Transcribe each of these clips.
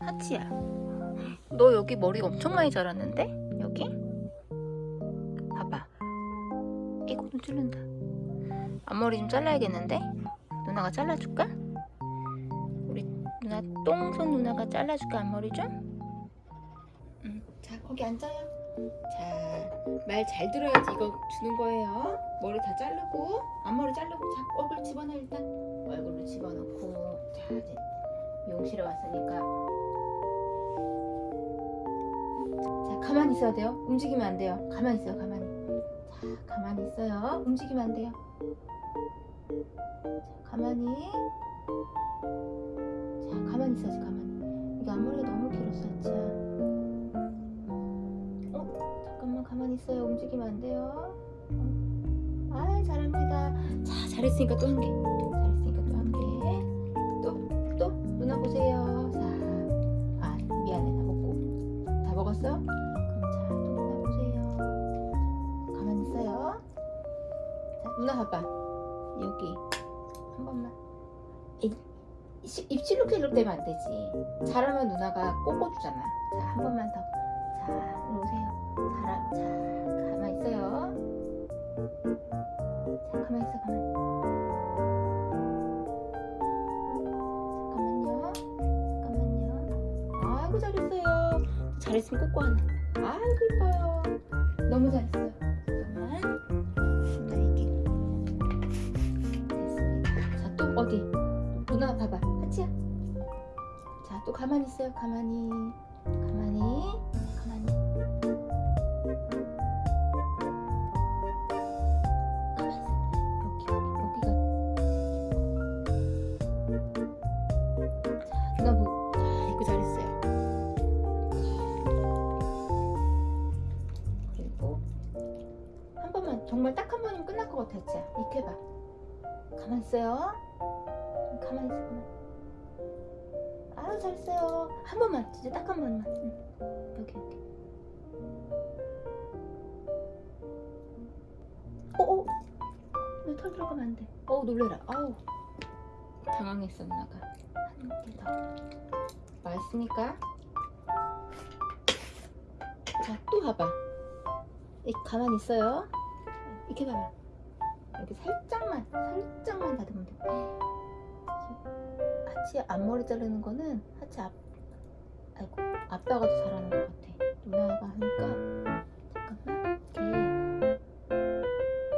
하치야 너 여기 머리 엄청 많이 자랐는데? 여기? 봐봐 이거 좀 자른다 앞머리 좀 잘라야겠는데? 누나가 잘라줄까? 우리 누나 똥손 누나가 잘라줄까 앞머리 좀? 응. 자 거기 앉아요 자 말 잘 들어야지 이거 주는 거예요 머리 다 자르고 앞머리 자르고 자 얼굴 집어넣어 일단 얼굴로 집어넣고 자 이제 미용실에 왔으니까. 자 가만히 있어야 돼요. 움직이면 안 돼요. 가만히 있어요 가만히. 자 가만히 있어요. 움직이면 안 돼요. 자 가만히. 자 가만히 있어야지 가만히. 이게 앞머리가 너무 길어서 하지야 어 잠깐만 가만히 있어요. 움직이면 안 돼요. 어. 아 잘합니다. 자 잘했으니까 또 한개 그럼 자, 또 누나 보세요. 자, 가만히 있어요. 자, 누나 봐봐. 여기 한 번만. 이, 시- 입술로 킬로 되면 안 되지. 잘하면 누나가 꽂아주잖아. 자, 한 번만 더. 자, 일로 오세요. 잘하, 자, 가만히 있어요. 자, 가만히 있어, 가만히. 잘했으면 꽂고 하네. 아이고 이뻐요. 너무 잘했어요. 잠깐만. 자 이렇게 됐습니다. 자또 어디? 누나 봐봐. 하치야. 자 또 가만히 있어요. 가만히. 가만히 정말 딱 한 번이면 끝날 것 같아 진짜. 해봐. 가만 있어요. 가만 있어 가만 아유 잘했어요. 한 번만 진짜 딱 한 번만. 응. 여기 여기. 어어. 왜털 들어가면 안돼? 어우 놀래라. 아우. 당황했어 누나가 한개더. 맛있으니까. 자또 봐봐. 이 가만히 있어요 이렇게 봐봐. 여기 살짝만 살짝만 다듬으면 돼. 하치 앞머리 자르는 거는 하치 앞 아이고 아빠가 더 잘하는 것 같아. 누나가 하니까 잠깐만 이렇게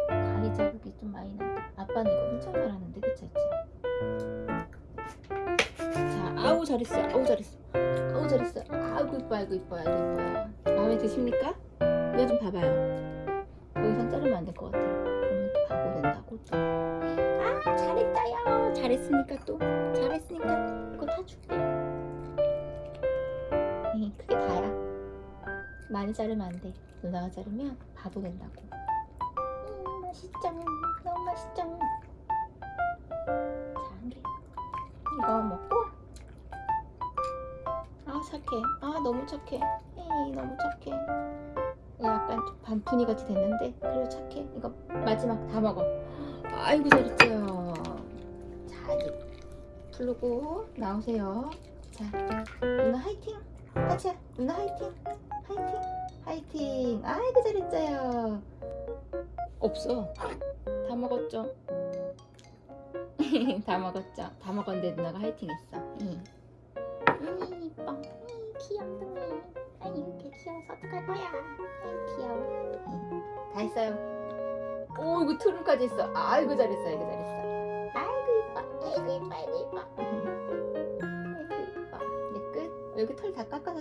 가위 자국이 좀 많이 난다 아빠는 이거 엄청 잘하는데 그치 하치? 자 아우 잘했어. 아우 잘했어. 아우 잘했어. 아이고 이뻐 아이고 이뻐 아이고 이뻐요 마음에 드십니까? 이거 좀 봐봐요 자르면 안 될 것 같아 그러면 또 바보 된다고? 또 아 잘했다요 잘했으니까 또. 잘했으니까 이거 다 줄게. 이 그게 다야. 많이 자르면 안돼. 누나가 자르면 바보 된다고. 음 맛있죠 너무 맛있죠 자한개. 이거 먹고. 아 착해. 아 너무 착해. 에이 너무 착해 약간 좀 반푼이 같이 됐는데 그래도 착해. 이거 마지막 다 먹어. 아이고 잘했어요. 자 이제 부르고 나오세요. 자 누나 화이팅. 하치야 누나 화이팅. 화이팅. 화이팅. 아이고 잘했어요. 없어. 다 먹었죠? 다 먹었죠? 다 먹었는데 누나가 화이팅 했어. 응. 음 이뻐 음, 이렇게 귀여워서 어떡할 거야 아이 귀여워 다 했어요. 오 이거 트름까지 했어. 아이고 잘했어 아이고 잘했어. 아이고 이뻐. 아이고 이뻐 아이고 이뻐. 아이고 이뻐. 이제 끝? 여기 털 다 깎아서